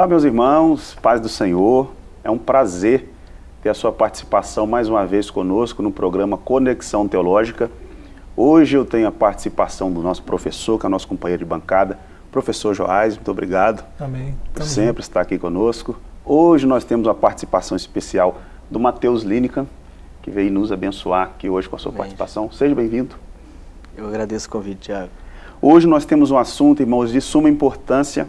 Olá, meus irmãos, paz do Senhor. É um prazer ter a sua participação mais uma vez conosco no programa Conexão Teológica. Hoje eu tenho a participação do nosso professor, que é nosso companheiro de bancada, professor Joás, muito obrigado. Amém. Por sempre estar aqui conosco. Hoje nós temos uma participação especial do Matheus Linekan, que veio nos abençoar aqui hoje com a sua Amém. participação. Seja bem-vindo. Eu agradeço o convite, Tiago. Hoje nós temos um assunto, irmãos, de suma importância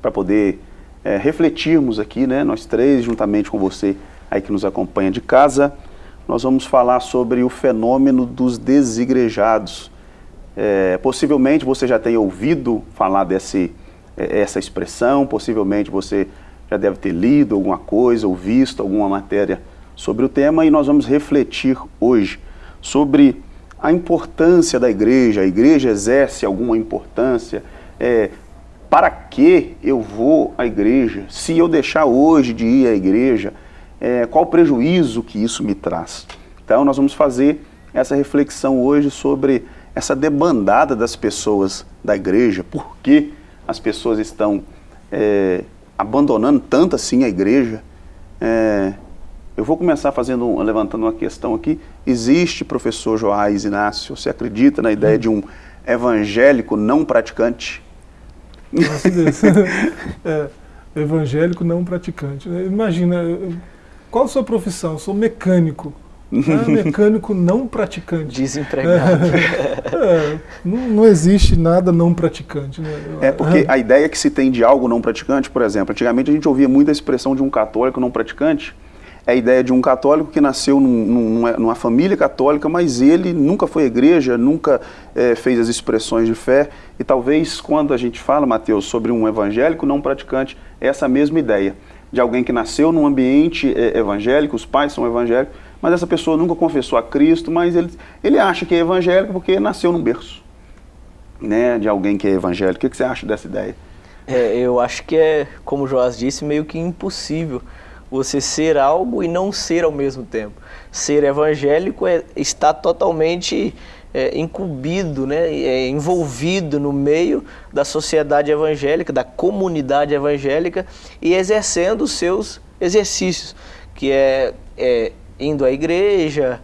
para poder é, refletirmos aqui, né, nós três, juntamente com você aí que nos acompanha de casa, nós vamos falar sobre o fenômeno dos desigrejados. É, possivelmente você já tenha ouvido falar desse, é, essa expressão, possivelmente você já deve ter lido alguma coisa ou visto alguma matéria sobre o tema e nós vamos refletir hoje sobre a importância da igreja, a igreja exerce alguma importância, é, para que eu vou à igreja? Se eu deixar hoje de ir à igreja, é, qual o prejuízo que isso me traz? Então nós vamos fazer essa reflexão hoje sobre essa debandada das pessoas da igreja, por que as pessoas estão é, abandonando tanto assim a igreja. É, eu vou começar fazendo, levantando uma questão aqui. Existe, professor Joás Inácio, você acredita na ideia de um evangélico não praticante? Nossa Deus. é, evangélico não praticante. Né? Imagina, qual a sua profissão? Eu sou mecânico. Ah, mecânico não praticante. Desempregado. É, não, não, existe nada não praticante. Né? É porque a ideia que se tem de algo não praticante, por exemplo, antigamente a gente ouvia muito a expressão de um católico não praticante, é a ideia de um católico que nasceu num, numa, numa, família católica, mas ele nunca foi à igreja, nunca é, fez as expressões de fé. E talvez quando a gente fala, Mateus, sobre um evangélico não praticante, é essa mesma ideia de alguém que nasceu num ambiente é, evangélico, os pais são evangélicos, mas essa pessoa nunca confessou a Cristo, mas ele, ele acha que é evangélico porque nasceu num berço né, de alguém que é evangélico. O que, que você acha dessa ideia? É, eu acho que é, como o Joás disse, meio que impossível você ser algo e não ser ao mesmo tempo. Ser evangélico é estar totalmente é, incumbido, né, é, envolvido no meio da sociedade evangélica, da comunidade evangélica e exercendo os seus exercícios, que é, é indo à igreja,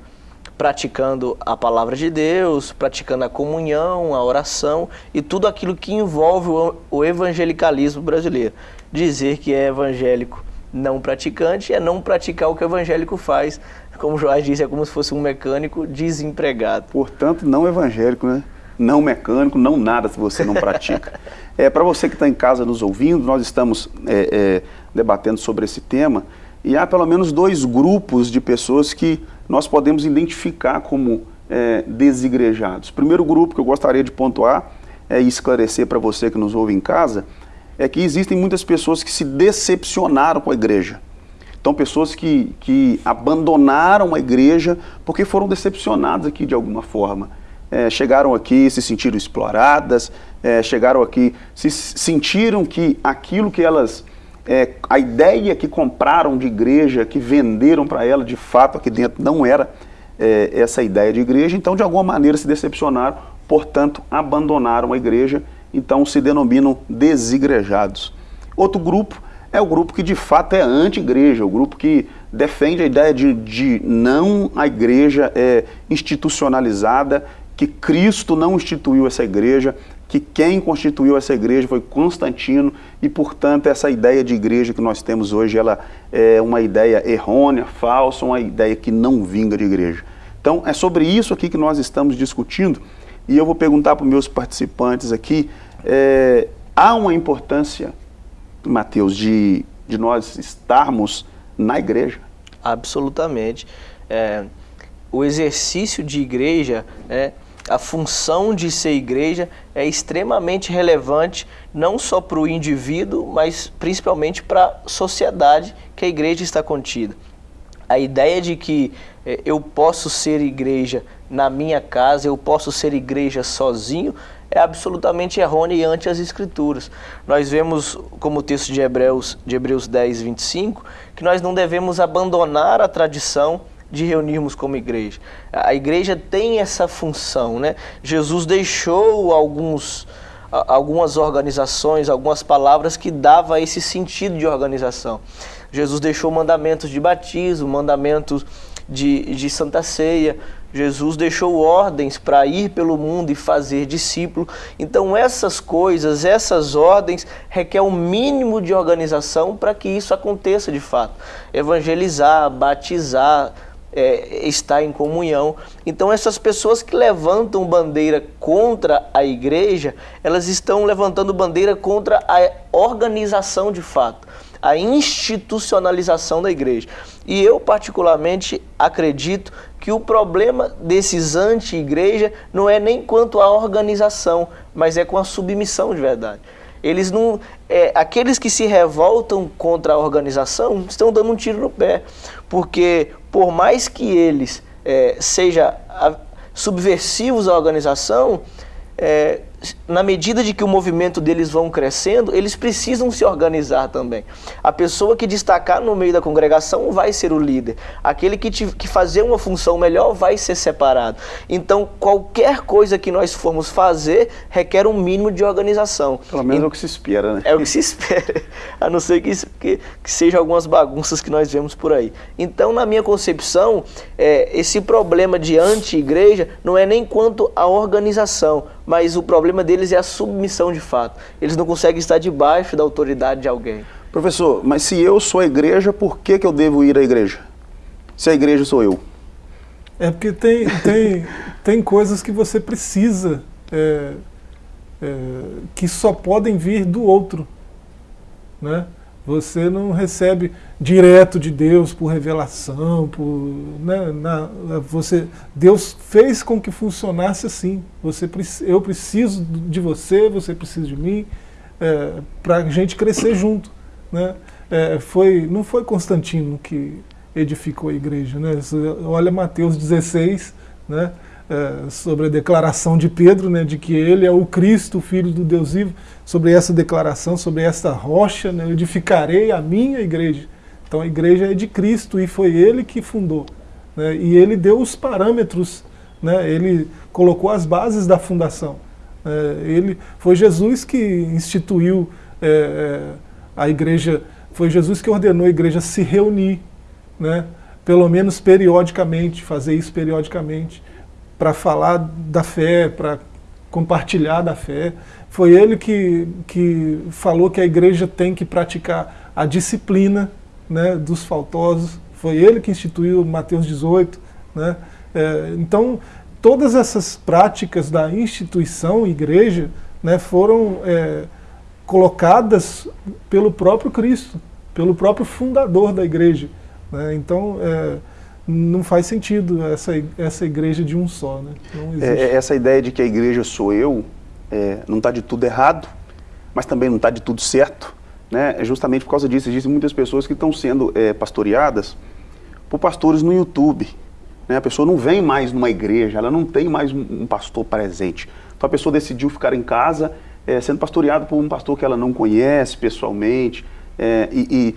praticando a palavra de Deus, praticando a comunhão, a oração e tudo aquilo que envolve o, o evangelicalismo brasileiro. Dizer que é evangélico não praticante é não praticar o que o evangélico faz. Como o Joás disse, é como se fosse um mecânico desempregado. Portanto, não evangélico, né? Não mecânico, não nada se você não pratica. é, Para você que está em casa nos ouvindo, nós estamos é, é, debatendo sobre esse tema e há pelo menos dois grupos de pessoas que nós podemos identificar como é, desigrejados. O primeiro grupo que eu gostaria de pontuar é esclarecer para você que nos ouve em casa é que existem muitas pessoas que se decepcionaram com a igreja. Então, pessoas que, que abandonaram a igreja porque foram decepcionadas aqui de alguma forma. É, chegaram aqui, se sentiram exploradas, é, chegaram aqui, se sentiram que aquilo que elas, é, a ideia que compraram de igreja, que venderam para ela, de fato aqui dentro não era é, essa ideia de igreja, então de alguma maneira se decepcionaram, portanto abandonaram a igreja então se denominam desigrejados. Outro grupo é o grupo que de fato é anti-igreja, o grupo que defende a ideia de, de não a igreja é institucionalizada, que Cristo não instituiu essa igreja, que quem constituiu essa igreja foi Constantino e, portanto, essa ideia de igreja que nós temos hoje, ela é uma ideia errônea, falsa, uma ideia que não vinga de igreja. Então, é sobre isso aqui que nós estamos discutindo e eu vou perguntar para os meus participantes aqui, é, há uma importância, Mateus, de, de nós estarmos na igreja? Absolutamente. É, o exercício de igreja, é, a função de ser igreja é extremamente relevante, não só para o indivíduo, mas principalmente para a sociedade que a igreja está contida. A ideia de que é, eu posso ser igreja na minha casa, eu posso ser igreja sozinho, é absolutamente errônea e ante as escrituras. Nós vemos, como o texto de Hebreus, de Hebreus 10, 25, que nós não devemos abandonar a tradição de reunirmos como igreja. A igreja tem essa função, né? Jesus deixou alguns algumas organizações, algumas palavras que dava esse sentido de organização. Jesus deixou mandamentos de batismo, mandamentos de, de Santa Ceia, Jesus deixou ordens para ir pelo mundo e fazer discípulo. Então, essas coisas, essas ordens, requer um mínimo de organização para que isso aconteça de fato. Evangelizar, batizar, é, estar em comunhão. Então, essas pessoas que levantam bandeira contra a igreja, elas estão levantando bandeira contra a organização de fato a institucionalização da igreja. E eu, particularmente, acredito que o problema desses anti-igreja não é nem quanto à organização, mas é com a submissão de verdade. Eles não, é, aqueles que se revoltam contra a organização estão dando um tiro no pé, porque por mais que eles é, sejam subversivos à organização, é, na medida de que o movimento deles vão crescendo, eles precisam se organizar também. A pessoa que destacar no meio da congregação vai ser o líder. Aquele que, te, que fazer uma função melhor vai ser separado. Então, qualquer coisa que nós formos fazer requer um mínimo de organização. Pelo menos e, é o que se espera, né? É o que se espera. A não ser que, que, que sejam algumas bagunças que nós vemos por aí. Então, na minha concepção, é, esse problema de anti-igreja não é nem quanto à organização, mas o problema deles é a submissão de fato. Eles não conseguem estar debaixo da autoridade de alguém. Professor, mas se eu sou a igreja, por que, que eu devo ir à igreja? Se a igreja sou eu. É porque tem, tem, tem coisas que você precisa, é, é, que só podem vir do outro. Né? Você não recebe direto de Deus por revelação, por, né, na, você, Deus fez com que funcionasse assim. Você, eu preciso de você, você precisa de mim, é, para a gente crescer junto. Né? É, foi, não foi Constantino que edificou a igreja. Né? Olha Mateus 16, né? É, sobre a declaração de Pedro, né, de que ele é o Cristo, o Filho do Deus vivo, sobre essa declaração, sobre esta rocha, né, edificarei a minha igreja. Então a igreja é de Cristo e foi ele que fundou. Né, e ele deu os parâmetros, né, ele colocou as bases da fundação. É, ele, foi Jesus que instituiu é, é a igreja, foi Jesus que ordenou a igreja se reunir, né, pelo menos periodicamente, fazer isso periodicamente para falar da fé, para compartilhar da fé. Foi ele que, que falou que a igreja tem que praticar a disciplina né, dos faltosos. Foi ele que instituiu Mateus 18. Né? É, então, todas essas práticas da instituição igreja né, foram é, colocadas pelo próprio Cristo, pelo próprio fundador da igreja. Né? Então, é, não faz sentido essa, essa igreja de um só. Né? É, essa ideia de que a igreja sou eu, é, não está de tudo errado, mas também não está de tudo certo. Né? É justamente por causa disso, existem muitas pessoas que estão sendo é, pastoreadas por pastores no YouTube. Né? A pessoa não vem mais numa igreja, ela não tem mais um, um pastor presente. Então a pessoa decidiu ficar em casa é, sendo pastoreada por um pastor que ela não conhece pessoalmente. É, e, e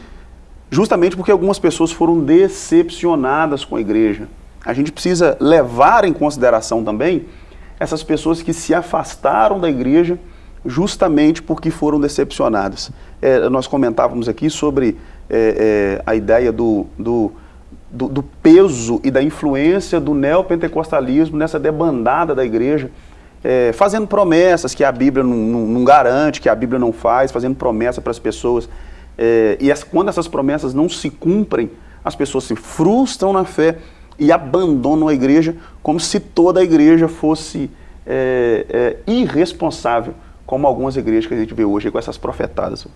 justamente porque algumas pessoas foram decepcionadas com a igreja. A gente precisa levar em consideração também essas pessoas que se afastaram da igreja justamente porque foram decepcionadas. É, nós comentávamos aqui sobre é, é, a ideia do, do, do, do, peso e da influência do neopentecostalismo nessa debandada da igreja, é, fazendo promessas que a Bíblia não, não, não garante, que a Bíblia não faz, fazendo promessa para as pessoas é, e as, quando essas promessas não se cumprem, as pessoas se frustram na fé e abandonam a igreja como se toda a igreja fosse é, é, irresponsável, como algumas igrejas que a gente vê hoje com essas profetadas.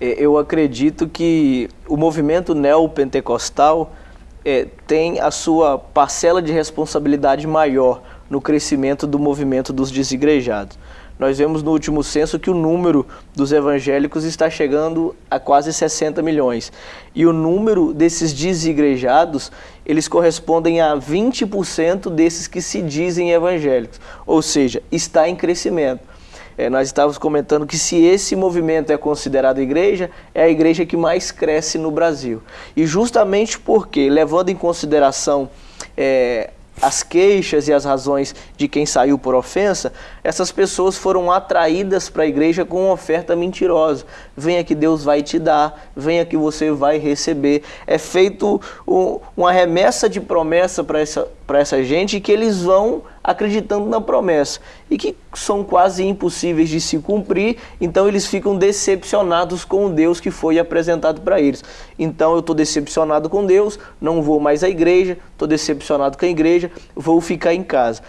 É, eu acredito que o movimento neopentecostal é, tem a sua parcela de responsabilidade maior no crescimento do movimento dos desigrejados nós vemos no último censo que o número dos evangélicos está chegando a quase 60 milhões. E o número desses desigrejados, eles correspondem a 20% desses que se dizem evangélicos. Ou seja, está em crescimento. É, nós estávamos comentando que se esse movimento é considerado igreja, é a igreja que mais cresce no Brasil. E justamente porque, levando em consideração é, as queixas e as razões de quem saiu por ofensa, essas pessoas foram atraídas para a igreja com uma oferta mentirosa. Venha que Deus vai te dar, venha que você vai receber. É feito um, uma remessa de promessa para essa, essa gente que eles vão acreditando na promessa e que são quase impossíveis de se cumprir, então eles ficam decepcionados com o Deus que foi apresentado para eles. Então eu estou decepcionado com Deus, não vou mais à igreja, estou decepcionado com a igreja, vou ficar em casa.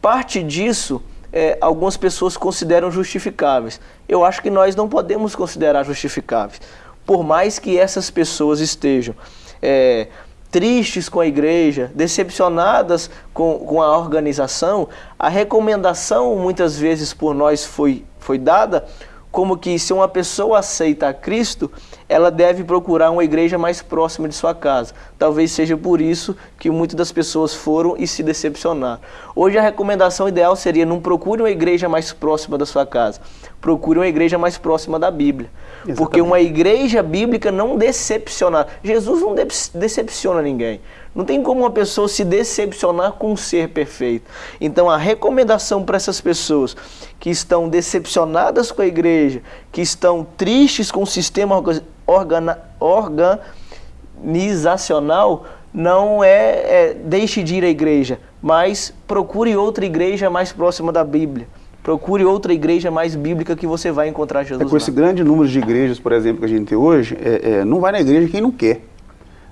Parte disso é, algumas pessoas consideram justificáveis. Eu acho que nós não podemos considerar justificáveis. Por mais que essas pessoas estejam é, tristes com a igreja, decepcionadas com, com a organização, a recomendação muitas vezes por nós foi, foi dada como que se uma pessoa aceita a Cristo, ela deve procurar uma igreja mais próxima de sua casa. Talvez seja por isso que muitas das pessoas foram e se decepcionaram. Hoje a recomendação ideal seria não procure uma igreja mais próxima da sua casa, procure uma igreja mais próxima da Bíblia. Exatamente. Porque uma igreja bíblica não decepciona. Jesus não decepciona ninguém. Não tem como uma pessoa se decepcionar com um ser perfeito. Então a recomendação para essas pessoas que estão decepcionadas com a igreja, que estão tristes com o sistema organa, organizacional, não é, é deixe de ir à igreja, mas procure outra igreja mais próxima da Bíblia. Procure outra igreja mais bíblica que você vai encontrar Jesus. É, com esse grande número de igrejas, por exemplo, que a gente tem hoje, é, é, não vai na igreja quem não quer.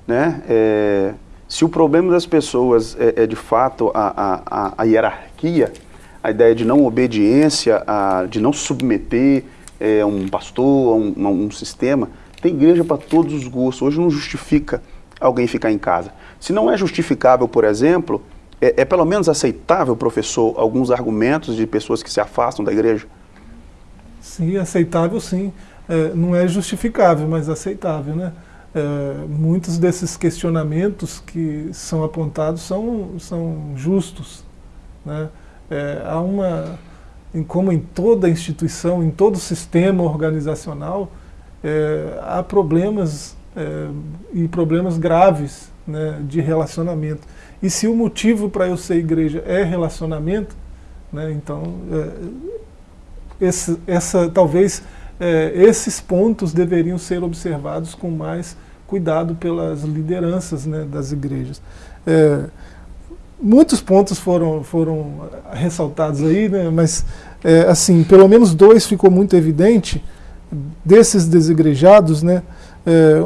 Né? É, se o problema das pessoas é, é de fato a, a, a, hierarquia, a ideia de não obediência, a, de não submeter é, um pastor, a um, um sistema, tem igreja para todos os gostos. Hoje não justifica alguém ficar em casa. Se não é justificável, por exemplo, é, é, pelo menos aceitável, professor, alguns argumentos de pessoas que se afastam da igreja? Sim, aceitável sim. É, não é justificável, mas aceitável, né? É, muitos desses questionamentos que são apontados são, são justos. Né? É, há uma, como em toda instituição, em todo sistema organizacional, é, há problemas é, e problemas graves né, de relacionamento. E se o motivo para eu ser igreja é relacionamento, né, então é, esse, essa, talvez é, esses pontos deveriam ser observados com mais cuidado pelas lideranças né, das igrejas. É, muitos pontos foram, foram ressaltados aí, né, mas é, assim, pelo menos dois ficou muito evidente, desses desigrejados, né, é,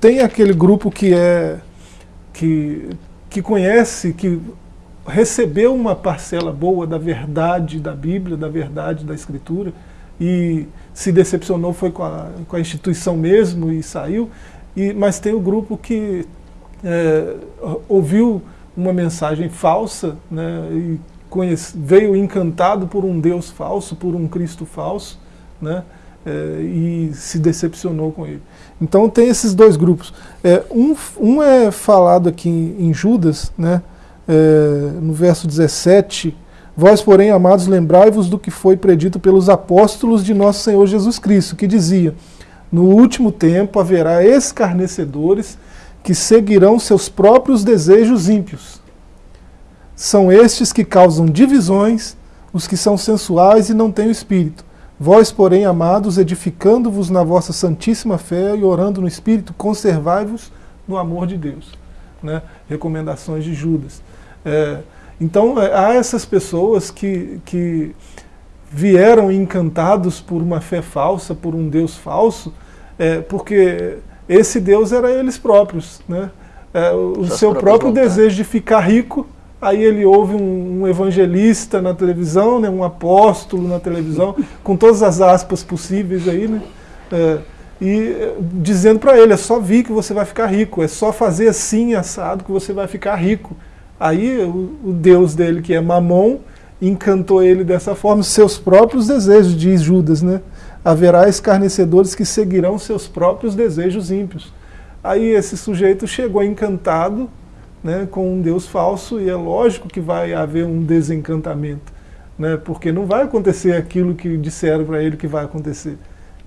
tem aquele grupo que é que, que conhece, que recebeu uma parcela boa da verdade da Bíblia, da verdade da Escritura, e se decepcionou foi com a, com a instituição mesmo e saiu. E, mas tem o grupo que é, ouviu uma mensagem falsa né, e conhece, veio encantado por um Deus falso, por um Cristo falso, né, é, e se decepcionou com ele. Então tem esses dois grupos. É, um, um é falado aqui em, em Judas, né, é, no verso 17, Vós, porém, amados, lembrai-vos do que foi predito pelos apóstolos de nosso Senhor Jesus Cristo, que dizia, no último tempo haverá escarnecedores que seguirão seus próprios desejos ímpios. São estes que causam divisões, os que são sensuais e não têm o espírito. Vós, porém, amados, edificando-vos na vossa santíssima fé e orando no espírito, conservai-vos no amor de Deus. Né? Recomendações de Judas. É, então, é, há essas pessoas que, que vieram encantados por uma fé falsa, por um Deus falso, é, porque esse Deus era eles próprios. Né? É, o seu próprio vontades. desejo de ficar rico, aí ele ouve um, um, evangelista na televisão, né, um apóstolo na televisão, com todas as aspas possíveis aí, né? É, e dizendo para ele, é só vir que você vai ficar rico, é só fazer assim, assado, que você vai ficar rico. Aí o, o Deus dele, que é Mamon, encantou ele dessa forma, seus próprios desejos, diz Judas, né? haverá escarnecedores que seguirão seus próprios desejos ímpios. Aí esse sujeito chegou encantado né, com um Deus falso e é lógico que vai haver um desencantamento, né, porque não vai acontecer aquilo que disseram para ele que vai acontecer.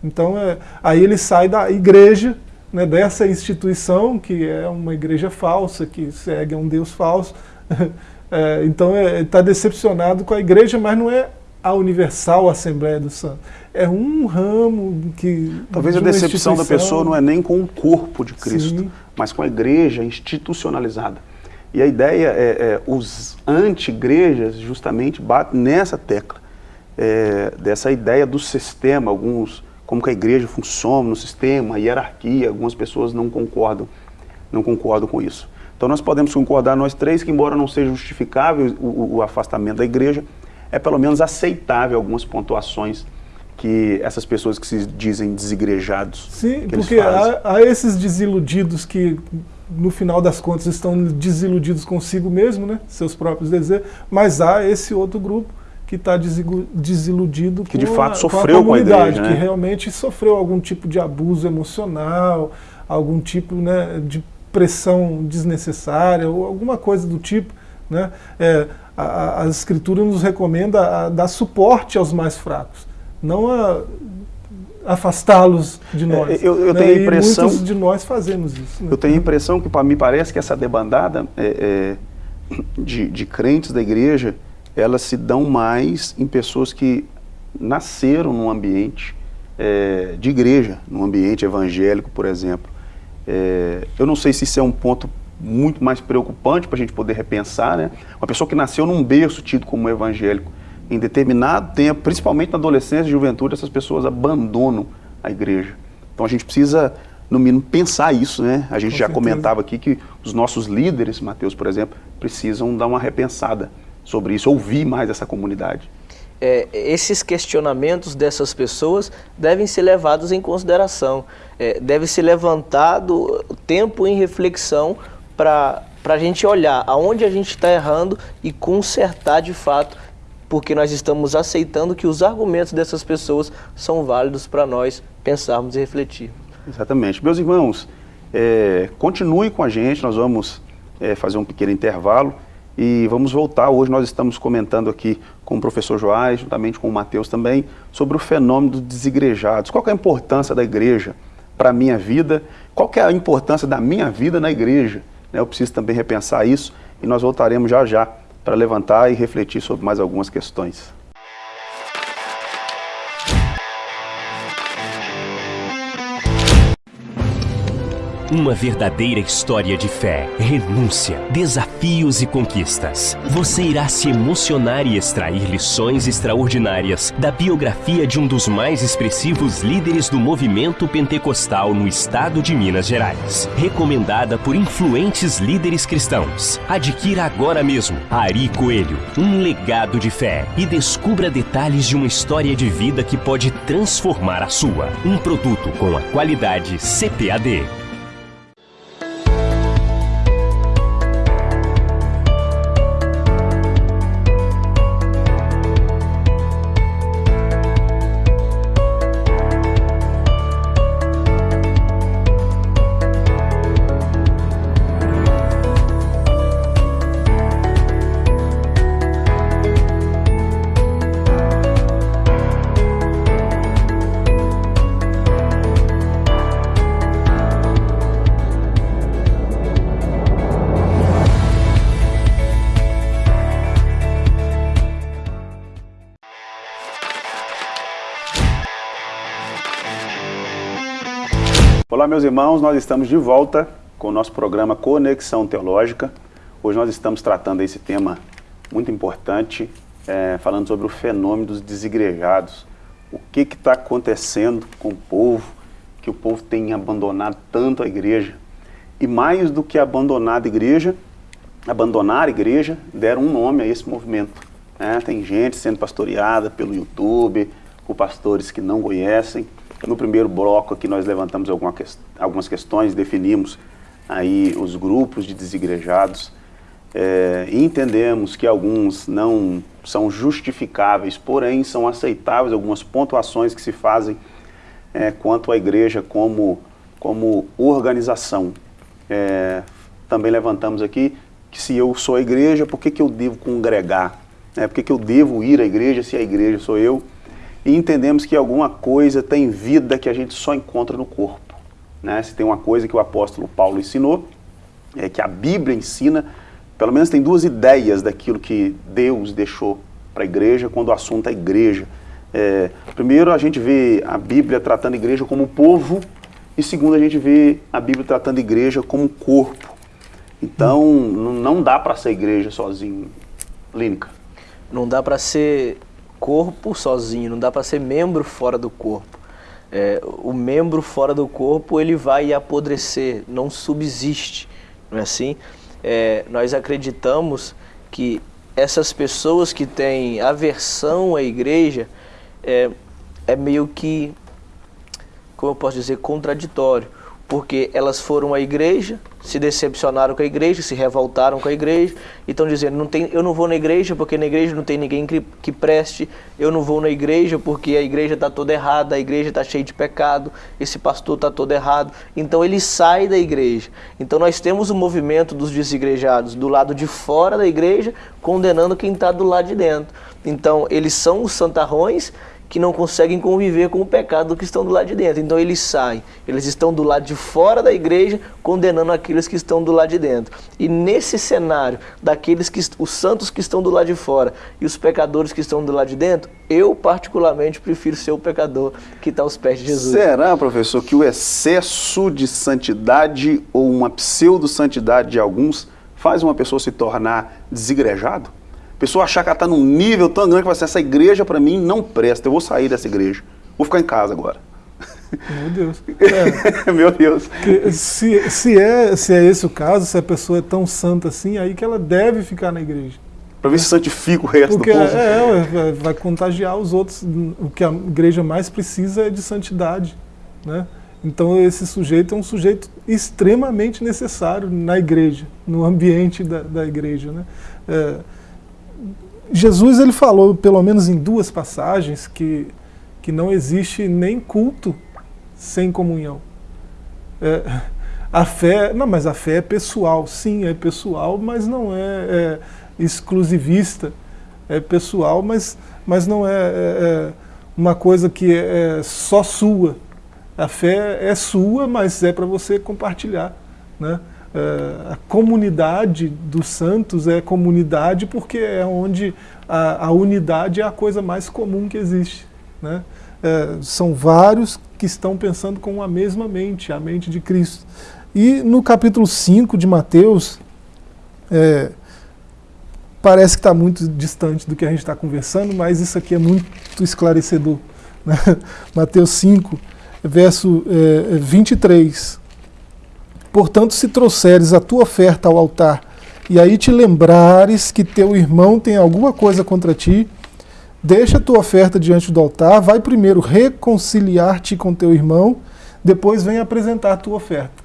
Então é, aí ele sai da igreja, né, dessa instituição que é uma igreja falsa, que segue a um Deus falso, É, então está é, decepcionado com a igreja, mas não é a Universal Assembleia do Santo. É um ramo que. Talvez a decepção da pessoa não é nem com o corpo de Cristo, Sim. mas com a igreja institucionalizada. E a ideia é, é os anti-igrejas justamente batem nessa tecla, é, dessa ideia do sistema, alguns, como que a igreja funciona no sistema, a hierarquia, algumas pessoas não concordam, não concordam com isso. Então nós podemos concordar nós três que embora não seja justificável o, o afastamento da igreja, é pelo menos aceitável algumas pontuações que essas pessoas que se dizem desigrejados. Sim, porque há, há, esses desiludidos que no final das contas estão desiludidos consigo mesmo, né? seus próprios desejos, mas há esse outro grupo que está desiludido que com, de fato a, sofreu com a comunidade, com a igreja, né? que realmente sofreu algum tipo de abuso emocional, algum tipo né, de pressão desnecessária ou alguma coisa do tipo. Né? É, a, a Escritura nos recomenda a dar suporte aos mais fracos, não a afastá-los de é, nós. Eu, eu né? tenho a impressão. E muitos de nós fazemos isso. Né? Eu tenho a impressão que, me parece que essa debandada é, é, de, de crentes da igreja, elas se dão mais em pessoas que nasceram num ambiente é, de igreja, num ambiente evangélico, por exemplo. É, eu não sei se isso é um ponto muito mais preocupante para a gente poder repensar, né? Uma pessoa que nasceu num berço tido como evangélico, em determinado tempo, principalmente na adolescência e juventude, essas pessoas abandonam a igreja. Então a gente precisa, no mínimo, pensar isso, né? A gente Com já certeza. comentava aqui que os nossos líderes, Mateus, por exemplo, precisam dar uma repensada sobre isso, ouvir mais essa comunidade. É, esses questionamentos dessas pessoas devem ser levados em consideração. É, deve ser levantado tempo em reflexão para a gente olhar aonde a gente está errando e consertar de fato porque nós estamos aceitando que os argumentos dessas pessoas são válidos para nós pensarmos e refletir. Exatamente. Meus irmãos, é, continue com a gente, nós vamos é, fazer um pequeno intervalo e vamos voltar. Hoje nós estamos comentando aqui com o professor Joás, juntamente com o Mateus também, sobre o fenômeno dos desigrejados. Qual é a importância da igreja para a minha vida? Qual é a importância da minha vida na igreja? Né, eu preciso também repensar isso e nós voltaremos já já para levantar e refletir sobre mais algumas questões. Uma verdadeira história de fé, renúncia, desafios e conquistas. Você irá se emocionar e extrair lições extraordinárias da biografia de um dos mais expressivos líderes do movimento pentecostal no estado de Minas Gerais. Recomendada por influentes líderes cristãos. Adquira agora mesmo Ari Coelho, um legado de fé e descubra detalhes de uma história de vida que pode transformar a sua. Um produto com a qualidade CPAD. Olá, meus irmãos, nós estamos de volta com o nosso programa Conexão Teológica. Hoje nós estamos tratando esse tema muito importante, é, falando sobre o fenômeno dos desigrejados. O que está acontecendo com o povo, que o povo tem abandonado tanto a igreja. E mais do que abandonado a igreja, abandonar a igreja, deram um nome a esse movimento. É, tem gente sendo pastoreada pelo YouTube, por pastores que não conhecem, no primeiro bloco aqui nós levantamos que, algumas questões, definimos aí os grupos de desigrejados é, e entendemos que alguns não são justificáveis, porém são aceitáveis algumas pontuações que se fazem é, quanto à igreja como, como organização. É, também levantamos aqui que se eu sou a igreja, por que, que eu devo congregar? É, por que, que eu devo ir à igreja se a igreja sou eu? E entendemos que alguma coisa tem vida que a gente só encontra no corpo. Né? Se tem uma coisa que o apóstolo Paulo ensinou, é que a Bíblia ensina pelo menos tem duas ideias daquilo que Deus deixou para a igreja quando o assunto é igreja. É, primeiro, a gente vê a Bíblia tratando a igreja como povo, e segundo, a gente vê a Bíblia tratando a igreja como corpo. Então, não dá para ser igreja sozinho, Línica. Não dá para ser corpo sozinho, não dá para ser membro fora do corpo. É, o membro fora do corpo ele vai apodrecer, não subsiste, não é assim? É, nós acreditamos que essas pessoas que têm aversão à igreja é, é meio que, como eu posso dizer, contraditório porque elas foram à igreja, se decepcionaram com a igreja, se revoltaram com a igreja, e estão dizendo, não tem, eu não vou na igreja porque na igreja não tem ninguém que, que preste, eu não vou na igreja porque a igreja está toda errada, a igreja está cheia de pecado, esse pastor está todo errado. Então ele sai da igreja. Então nós temos o movimento dos desigrejados do lado de fora da igreja, condenando quem está do lado de dentro. Então eles são os santarrões que não conseguem conviver com o pecado que estão do lado de dentro. Então eles saem, eles estão do lado de fora da igreja, condenando aqueles que estão do lado de dentro. E nesse cenário, daqueles que os santos que estão do lado de fora e os pecadores que estão do lado de dentro, eu particularmente prefiro ser o pecador que está aos pés de Jesus. Será, professor, que o excesso de santidade ou uma pseudo-santidade de alguns faz uma pessoa se tornar desigrejado? A pessoa achar que ela está num nível tão grande que vai assim, essa igreja para mim não presta, eu vou sair dessa igreja. Vou ficar em casa agora. Meu Deus. É. Meu Deus. Se, se, é, se é esse o caso, se a pessoa é tão santa assim, aí que ela deve ficar na igreja. Para ver se santifica o resto Porque do povo. É, é, vai contagiar os outros. O que a igreja mais precisa é de santidade. Né? Então esse sujeito é um sujeito extremamente necessário na igreja, no ambiente da, da igreja. Né? É, Jesus ele falou, pelo menos em duas passagens, que, que não existe nem culto sem comunhão. É, a fé, não, mas a fé é pessoal, sim, é pessoal, mas não é, é exclusivista, é pessoal, mas, mas não é, é, é uma coisa que é, é só sua. A fé é sua, mas é para você compartilhar, né? Uh, a comunidade dos santos é comunidade porque é onde a, a unidade é a coisa mais comum que existe. Né? Uh, são vários que estão pensando com a mesma mente, a mente de Cristo. E no capítulo 5 de Mateus, é, parece que está muito distante do que a gente está conversando, mas isso aqui é muito esclarecedor. Né? Mateus 5, verso é, 23. Portanto, se trouxeres a tua oferta ao altar, e aí te lembrares que teu irmão tem alguma coisa contra ti, deixa a tua oferta diante do altar, vai primeiro reconciliar-te com teu irmão, depois vem apresentar a tua oferta.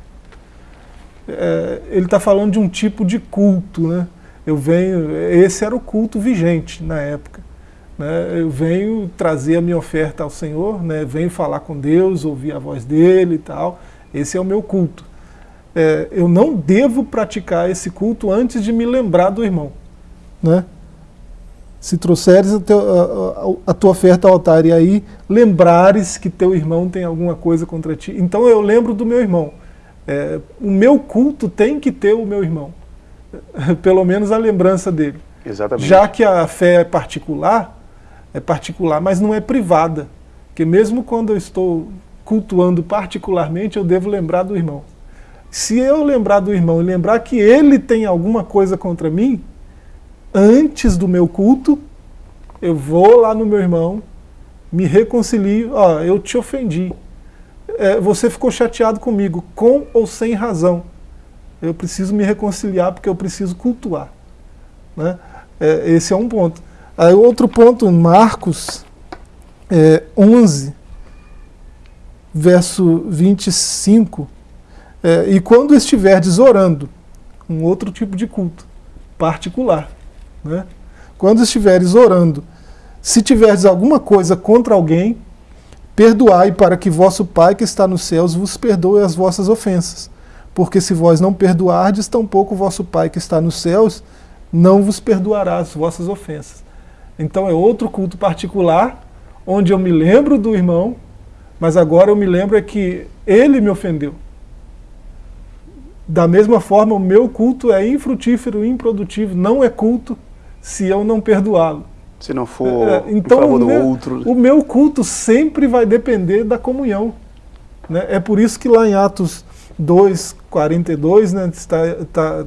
É, ele está falando de um tipo de culto, né? Eu venho, esse era o culto vigente na época. Né? Eu venho trazer a minha oferta ao Senhor, né? venho falar com Deus, ouvir a voz dele e tal. Esse é o meu culto é, eu não devo praticar esse culto antes de me lembrar do irmão. Né? Se trouxeres a, teu, a, a, tua oferta ao altar e aí lembrares que teu irmão tem alguma coisa contra ti. Então eu lembro do meu irmão. É, o meu culto tem que ter o meu irmão. Pelo menos a lembrança dele. Exatamente. Já que a fé é particular, é particular, mas não é privada. Porque mesmo quando eu estou cultuando particularmente, eu devo lembrar do irmão. Se eu lembrar do irmão e lembrar que ele tem alguma coisa contra mim, antes do meu culto, eu vou lá no meu irmão, me reconcilio, ó, eu te ofendi. É, você ficou chateado comigo, com ou sem razão. Eu preciso me reconciliar porque eu preciso cultuar. Né? É, esse é um ponto. Aí outro ponto, Marcos é, 11, verso 25, é, e quando estiverdes orando, um outro tipo de culto, particular, né? quando estiveres orando, se tiverdes alguma coisa contra alguém, perdoai para que vosso Pai que está nos céus vos perdoe as vossas ofensas. Porque se vós não perdoardes, tampouco vosso Pai que está nos céus não vos perdoará as vossas ofensas. Então é outro culto particular, onde eu me lembro do irmão, mas agora eu me lembro é que ele me ofendeu Da mesma forma, o meu culto é infrutífero, improdutivo, não é culto se eu não perdoá-lo. Se não for É, então, em favor o do meu, outro. o meu culto sempre vai depender da comunhão. né? É por isso que lá em Atos 2, 42, né, está, está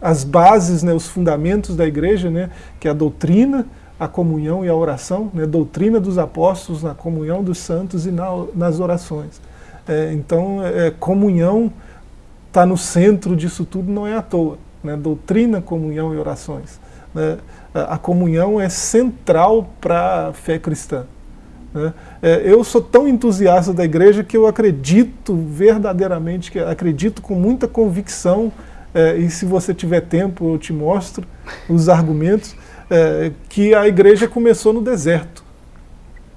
as bases, né, os fundamentos da igreja, né, que é a doutrina, a comunhão e a oração, né, doutrina dos apóstolos, na comunhão dos santos e na- nas orações. É, então, é, comunhão está no centro disso tudo, não é à toa. Né? Doutrina, comunhão e orações. né? A comunhão é central para a fé cristã. né? É, eu sou tão entusiasta da igreja que eu acredito verdadeiramente, que acredito com muita convicção, é, e se você tiver tempo eu te mostro os argumentos, é, que a igreja começou no deserto.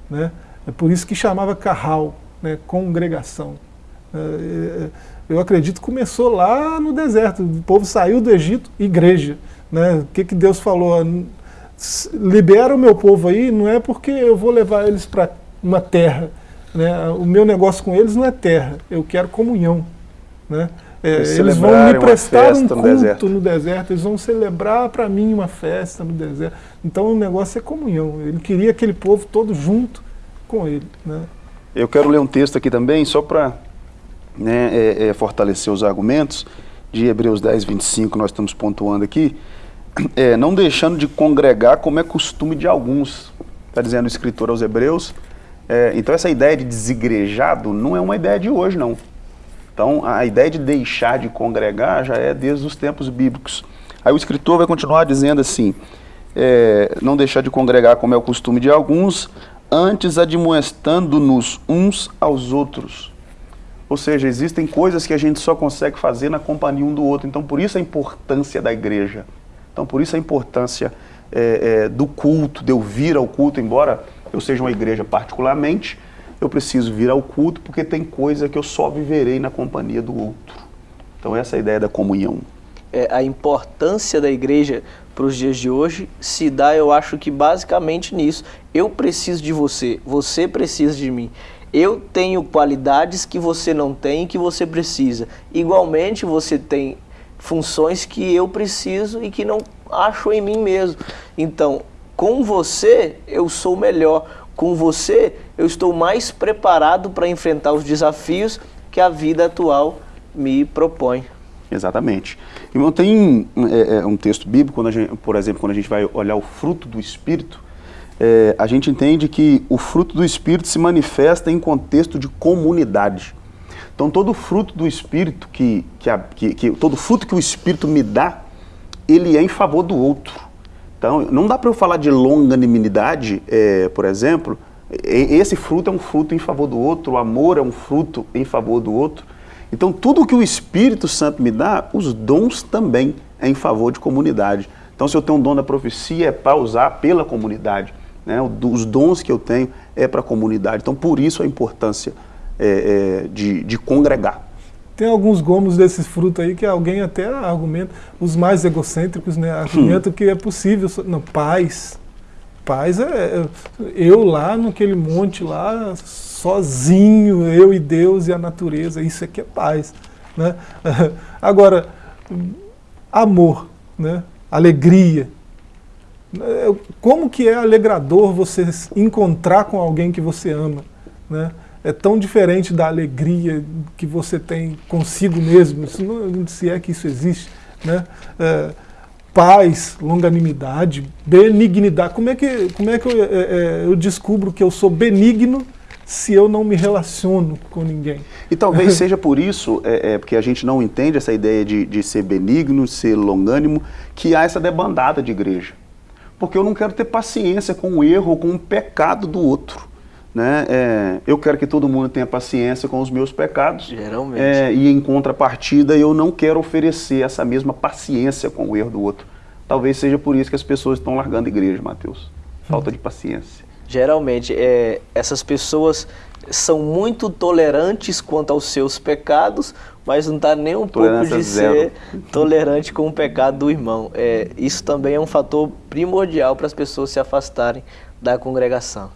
Né? É por isso que chamava carral, né? congregação. Eu acredito que começou lá no deserto. O povo saiu do Egito, igreja. Né? O que, que Deus falou? Libera o meu povo aí, não é porque eu vou levar eles para uma terra. Né? O meu negócio com eles não é terra, eu quero comunhão. Né? É, Eles vão me prestar um festa no culto deserto. no deserto, eles vão celebrar para mim uma festa no deserto. Então o negócio é comunhão. Ele queria aquele povo todo junto com ele. Né? Eu quero ler um texto aqui também, só para né, é, é, fortalecer os argumentos, de Hebreus 10, 25, nós estamos pontuando aqui. É, não deixando de congregar como é costume de alguns, está dizendo o escritor aos Hebreus. É, então, essa ideia de desigrejado não é uma ideia de hoje, não. Então, a ideia de deixar de congregar já é desde os tempos bíblicos. Aí o escritor vai continuar dizendo assim: é, não deixar de congregar como é o costume de alguns, antes admoestando-nos uns aos outros. Ou seja, existem coisas que a gente só consegue fazer na companhia um do outro. Então, por isso a importância da igreja. Então, por isso a importância é, é, do culto, de eu vir ao culto, embora eu seja uma igreja particularmente, eu preciso vir ao culto porque tem coisa que eu só viverei na companhia do outro. Então, essa é a ideia da comunhão. é, a importância da igreja para os dias de hoje se dá, eu acho que basicamente nisso. Eu preciso de você, você precisa de mim. Eu tenho qualidades que você não tem e que você precisa. Igualmente, você tem funções que eu preciso e que não acho em mim mesmo. Então, com você, eu sou melhor. Com você, eu estou mais preparado para enfrentar os desafios que a vida atual me propõe. Exatamente. Irmão, tem é, é, um texto bíblico, quando gente, por exemplo, quando a gente vai olhar o fruto do Espírito, é, a gente entende que o fruto do Espírito se manifesta em contexto de comunidade. Então, todo fruto do Espírito, que, que, que- que- todo fruto que o Espírito me dá, ele é em favor do outro. Então, não dá para eu falar de longanimidade, é, por exemplo, esse fruto é um fruto em favor do outro, o amor é um fruto em favor do outro. Então, tudo que o Espírito Santo me dá, os dons também é em favor de comunidade. Então, se eu tenho um dom da profecia, é para usar pela comunidade. Né? Os dons que eu tenho é para a comunidade. Então, por isso a importância é, é, de, de congregar. Tem alguns gomos desses frutos aí que alguém até argumenta, os mais egocêntricos, né, argumentam que é possível. Não, paz. Paz é, é eu lá naquele monte lá, sozinho, eu e Deus e a natureza. Isso aqui é paz. Né? Agora, amor, né? alegria. É, Como que é alegrador você encontrar com alguém que você ama, né? É tão diferente da alegria que você tem consigo mesmo, se é que isso existe, né? É, paz, longanimidade, benignidade. Como é que, como é que eu, é, é, eu descubro que eu sou benigno se eu não me relaciono com ninguém? E talvez seja por isso, é, é, porque a gente não entende essa ideia de, de ser benigno, ser longânimo, que há essa debandada de igreja. Porque eu não quero ter paciência com o erro ou com o pecado do outro. Né? É, eu quero que todo mundo tenha paciência com os meus pecados. Geralmente. É, e em contrapartida, eu não quero oferecer essa mesma paciência com o erro do outro. Talvez seja por isso que as pessoas estão largando a igreja, Mateus. Falta de paciência. Geralmente, é, essas pessoas são muito tolerantes quanto aos seus pecados, mas não está nem um pouco Tolerância de zero. ser tolerante com o pecado do irmão. É, isso também é um fator primordial para as pessoas se afastarem da congregação.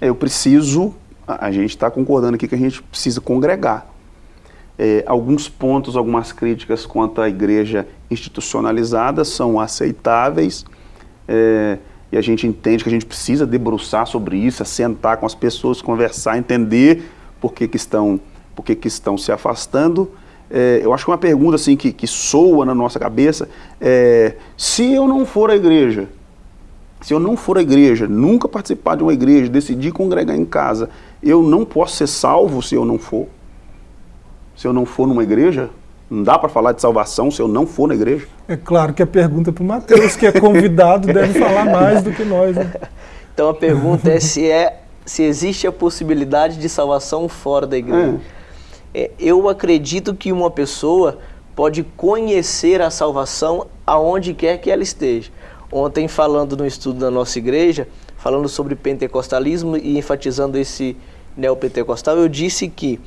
Eu preciso, a, a gente está concordando aqui que a gente precisa congregar. é, alguns pontos, algumas críticas quanto à igreja institucionalizada são aceitáveis é, e a gente entende que a gente precisa debruçar sobre isso, sentar com as pessoas, conversar, entender por que, que, estão, por que, que estão se afastando. É, eu acho que uma pergunta assim que, que soa na nossa cabeça é, se eu não for à igreja, se eu não for à igreja, nunca participar de uma igreja, decidir congregar em casa, eu não posso ser salvo se eu não for? Se eu não for numa igreja? Não dá para falar de salvação se eu não for na igreja? É claro que a pergunta é para o Mateus, que é convidado, deve falar mais do que nós. Né? Então a pergunta é se, é se existe a possibilidade de salvação fora da igreja. É. Eu acredito que uma pessoa pode conhecer a salvação aonde quer que ela esteja. Ontem, falando no estudo da nossa igreja, falando sobre pentecostalismo e enfatizando esse neopentecostal, eu disse que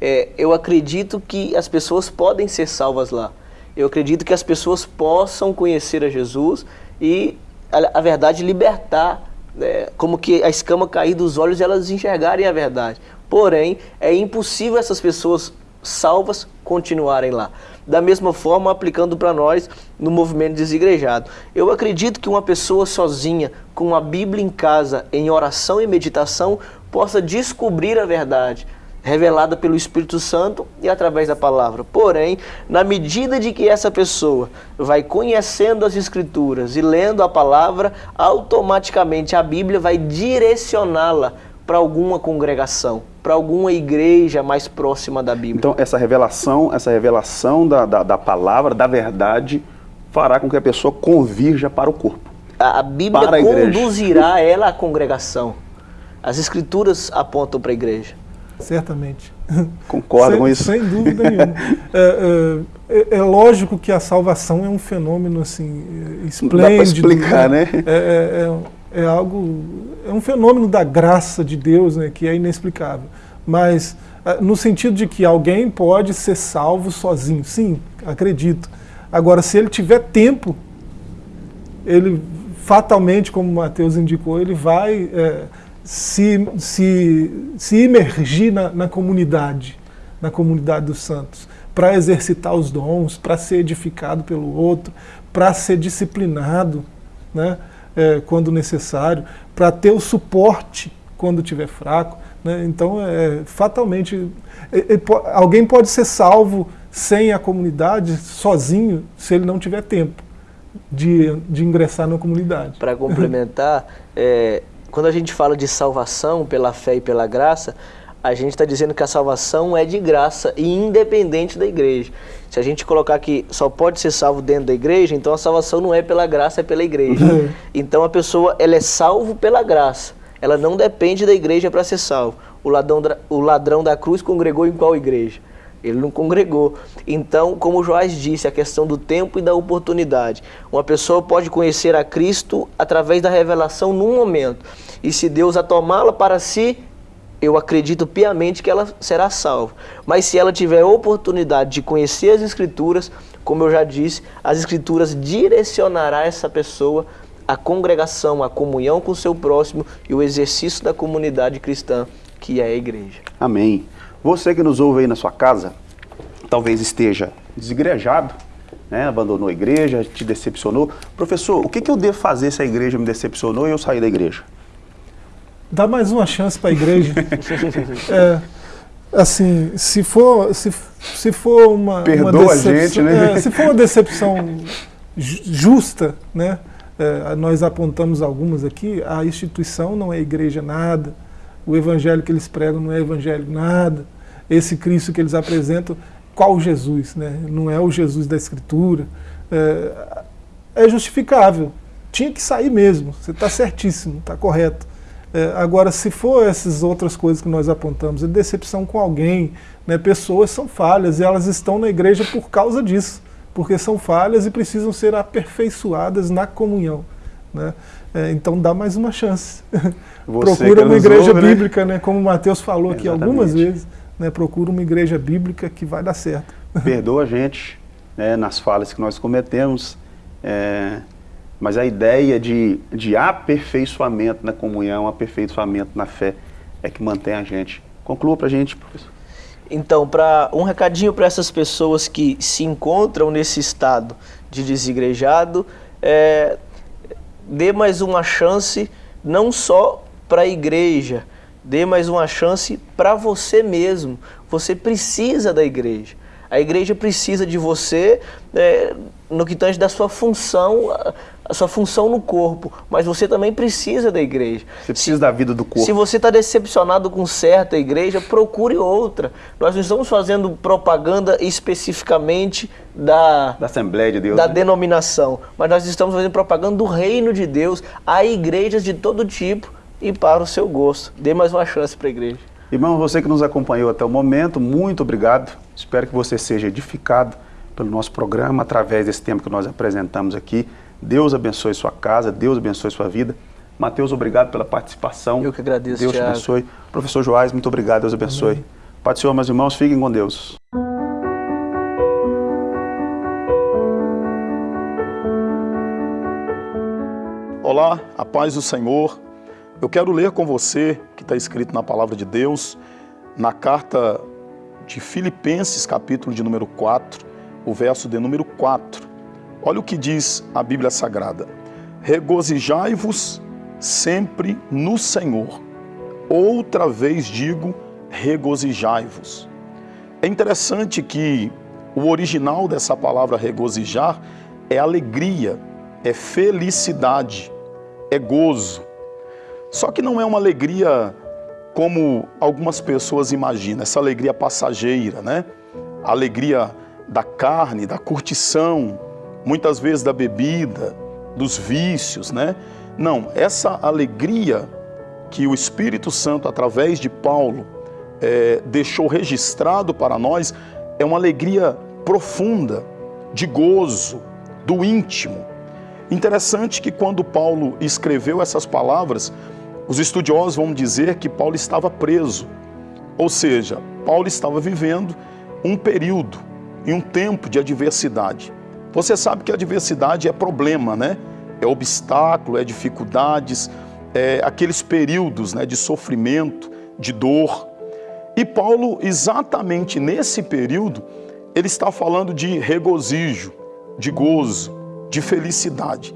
é, eu acredito que as pessoas podem ser salvas lá. Eu acredito que as pessoas possam conhecer a Jesus e, a, a verdade, libertar, né, como que a escama cair dos olhos e elas enxergarem a verdade. Porém, é impossível essas pessoas salvas continuarem lá da mesma forma aplicando para nós no movimento desigrejado. Eu acredito que uma pessoa sozinha, com a Bíblia em casa, em oração e meditação, possa descobrir a verdade, revelada pelo Espírito Santo e através da palavra. Porém, na medida de que essa pessoa vai conhecendo as Escrituras e lendo a palavra, automaticamente a Bíblia vai direcioná-la para alguma congregação, para alguma igreja mais próxima da Bíblia. Então essa revelação, essa revelação da, da, da palavra, da verdade, fará com que a pessoa convirja para o corpo. A, a Bíblia a conduzirá ela à congregação. As escrituras apontam para a igreja. Certamente. Concordo sem, com isso? Sem dúvida nenhuma. é, é, é, lógico que a salvação é um fenômeno assim esplêndido. Dá para explicar, né? né? É, é é algo, é um fenômeno da graça de Deus, né, que é inexplicável. Mas ah, no sentido de que alguém pode ser salvo sozinho, sim, acredito. Agora, se ele tiver tempo, ele fatalmente, como Mateus indicou, ele vai é, se, se, se imergir na, na comunidade, na comunidade dos santos, para exercitar os dons, para ser edificado pelo outro, para ser disciplinado, né? É, quando necessário, para ter o suporte quando estiver fraco. Né? Então, é, fatalmente, é, é, alguém pode ser salvo sem a comunidade, sozinho, se ele não tiver tempo de, de ingressar na comunidade. Para complementar, é, quando a gente fala de salvação pela fé e pela graça, a gente está dizendo que a salvação é de graça e independente da igreja. Se a gente colocar que só pode ser salvo dentro da igreja, então a salvação não é pela graça, é pela igreja. então a pessoa ela é salvo pela graça. Ela não depende da igreja para ser salvo. O ladrão, o ladrão da cruz congregou em qual igreja? Ele não congregou. Então, como o Joás disse, a questão do tempo e da oportunidade. Uma pessoa pode conhecer a Cristo através da revelação num momento. E se Deus a tomá-la para si, eu acredito piamente que ela será salva. Mas se ela tiver oportunidade de conhecer as Escrituras, como eu já disse, as Escrituras direcionará essa pessoa à congregação, à comunhão com o seu próximo e o exercício da comunidade cristã, que é a igreja. Amém. Você que nos ouve aí na sua casa, talvez esteja desigrejado, né, abandonou a igreja, te decepcionou. Professor, o que, que eu devo fazer se a igreja me decepcionou e eu sair da igreja? Dá mais uma chance para a igreja. é, assim, se for, se, se for uma, Perdoa uma decepção, a gente, né? É, se for uma decepção justa, né? É, nós apontamos algumas aqui, a instituição não é igreja nada, o evangelho que eles pregam não é evangelho nada, esse Cristo que eles apresentam, qual Jesus? Né? Não é o Jesus da Escritura. É, é justificável. Tinha que sair mesmo, você está certíssimo, está correto. É, agora, se for essas outras coisas que nós apontamos, decepção com alguém, né, pessoas são falhas e elas estão na igreja por causa disso, porque são falhas e precisam ser aperfeiçoadas na comunhão. Né? É, então dá mais uma chance. procura uma igreja ouve, né? bíblica, né? como o Mateus falou Exatamente. aqui algumas vezes, né? procura uma igreja bíblica que vai dar certo. Perdoa a gente né, nas falhas que nós cometemos. É, mas a ideia de, de aperfeiçoamento na comunhão, aperfeiçoamento na fé, é que mantém a gente. Conclua para a gente, professor. Então, para um recadinho para essas pessoas que se encontram nesse estado de desigrejado, é, dê mais uma chance não só para a igreja, dê mais uma chance para você mesmo. Você precisa da igreja. A igreja precisa de você é, no que tange da sua função, a sua função no corpo, mas você também precisa da igreja. Você precisa se, da vida do corpo. Se você está decepcionado com certa igreja, procure outra. Nós não estamos fazendo propaganda especificamente da, da Assembleia de Deus, da né? denominação, mas nós estamos fazendo propaganda do reino de Deus a igrejas de todo tipo e para o seu gosto. Dê mais uma chance para a igreja. Irmão, você que nos acompanhou até o momento, muito obrigado. Espero que você seja edificado pelo nosso programa através desse tema que nós apresentamos aqui. Deus abençoe sua casa, Deus abençoe sua vida. Mateus, obrigado pela participação. Eu que agradeço, Deus Thiago. te abençoe. Professor Joás, muito obrigado, Deus abençoe. Amém. Pai do Senhor, meus irmãos, fiquem com Deus. Olá, a paz do Senhor. Eu quero ler com você, que está escrito na palavra de Deus, na carta de Filipenses, capítulo de número 4, o verso de número 4. Olha o que diz a Bíblia Sagrada. Regozijai-vos sempre no Senhor. Outra vez digo, regozijai-vos. É interessante que o original dessa palavra regozijar é alegria, é felicidade, é gozo. Só que não é uma alegria como algumas pessoas imaginam, essa alegria passageira, né? A alegria da carne, da curtição, muitas vezes da bebida, dos vícios, né? Não, essa alegria que o Espírito Santo, através de Paulo, é, deixou registrado para nós, é uma alegria profunda, de gozo, do íntimo. Interessante que quando Paulo escreveu essas palavras, os estudiosos vão dizer que Paulo estava preso, ou seja, Paulo estava vivendo um período e um tempo de adversidade. Você sabe que a adversidade é problema, né? É obstáculo, é dificuldades, é aqueles períodos né, de sofrimento, de dor. E Paulo, exatamente nesse período, ele está falando de regozijo, de gozo, de felicidade.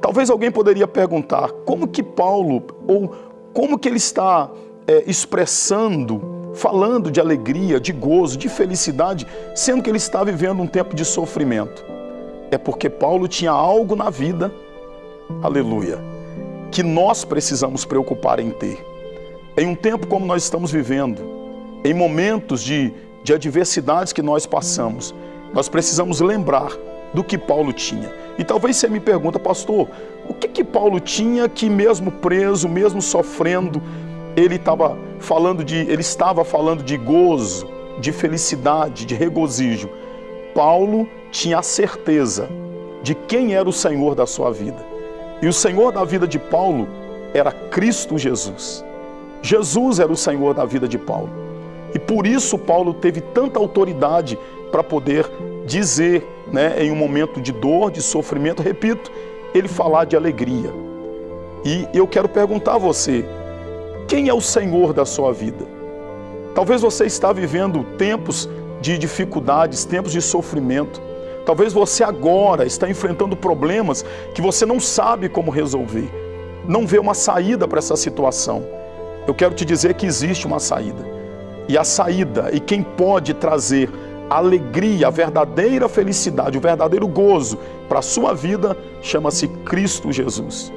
Talvez alguém poderia perguntar como que Paulo, ou como que ele está é, expressando, falando de alegria, de gozo, de felicidade, sendo que ele está vivendo um tempo de sofrimento. É porque Paulo tinha algo na vida, aleluia, que nós precisamos preocupar em ter. Em um tempo como nós estamos vivendo, em momentos de, de adversidades que nós passamos, nós precisamos lembrar do que Paulo tinha. E talvez você me pergunta, pastor, o que que Paulo tinha que mesmo preso, mesmo sofrendo, ele estava falando de, ele estava falando de gozo, de felicidade, de regozijo. Paulo tinha a certeza de quem era o Senhor da sua vida. E o Senhor da vida de Paulo era Cristo Jesus. Jesus era o Senhor da vida de Paulo. E por isso Paulo teve tanta autoridade para poder dizer, né, em um momento de dor, de sofrimento, repito, ele falar de alegria. E eu quero perguntar a você, quem é o Senhor da sua vida? Talvez você está vivendo tempos de dificuldades, tempos de sofrimento. Talvez você agora está enfrentando problemas que você não sabe como resolver. Não vê uma saída para essa situação. Eu quero te dizer que existe uma saída. E a saída, e quem pode trazer a alegria, a verdadeira felicidade, o verdadeiro gozo para a sua vida chama-se Cristo Jesus.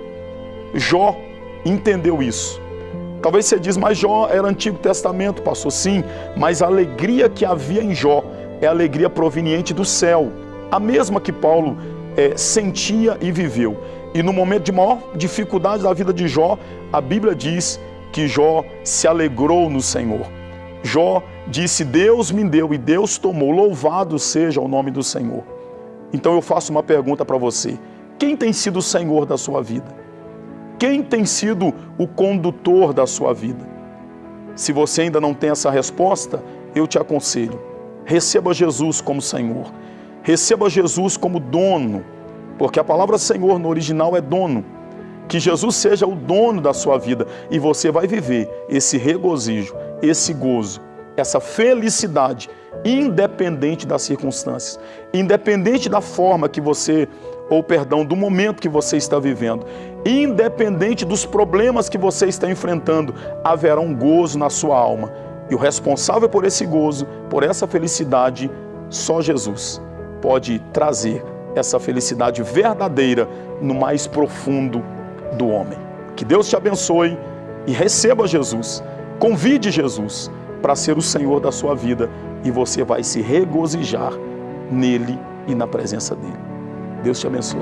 Jó entendeu isso. Talvez você diz, mas Jó era Antigo Testamento, passou sim, mas a alegria que havia em Jó é alegria proveniente do céu, a mesma que Paulo é, sentia e viveu. E no momento de maior dificuldade da vida de Jó, a Bíblia diz que Jó se alegrou no Senhor. Jó disse: Deus me deu e Deus tomou, louvado seja o nome do Senhor. Então eu faço uma pergunta para você: quem tem sido o Senhor da sua vida? Quem tem sido o condutor da sua vida? Se você ainda não tem essa resposta, eu te aconselho: receba Jesus como Senhor, receba Jesus como dono, porque a palavra Senhor no original é dono. Que Jesus seja o dono da sua vida e você vai viver esse regozijo, esse gozo essa felicidade, independente das circunstâncias, independente da forma que você, ou perdão, do momento que você está vivendo, independente dos problemas que você está enfrentando, haverá um gozo na sua alma. E o responsável por esse gozo, por essa felicidade, só Jesus pode trazer essa felicidade verdadeira no mais profundo do homem. Que Deus te abençoe e receba Jesus. Convide Jesus para ser o Senhor da sua vida e você vai se regozijar nele e na presença dele. Deus te abençoe.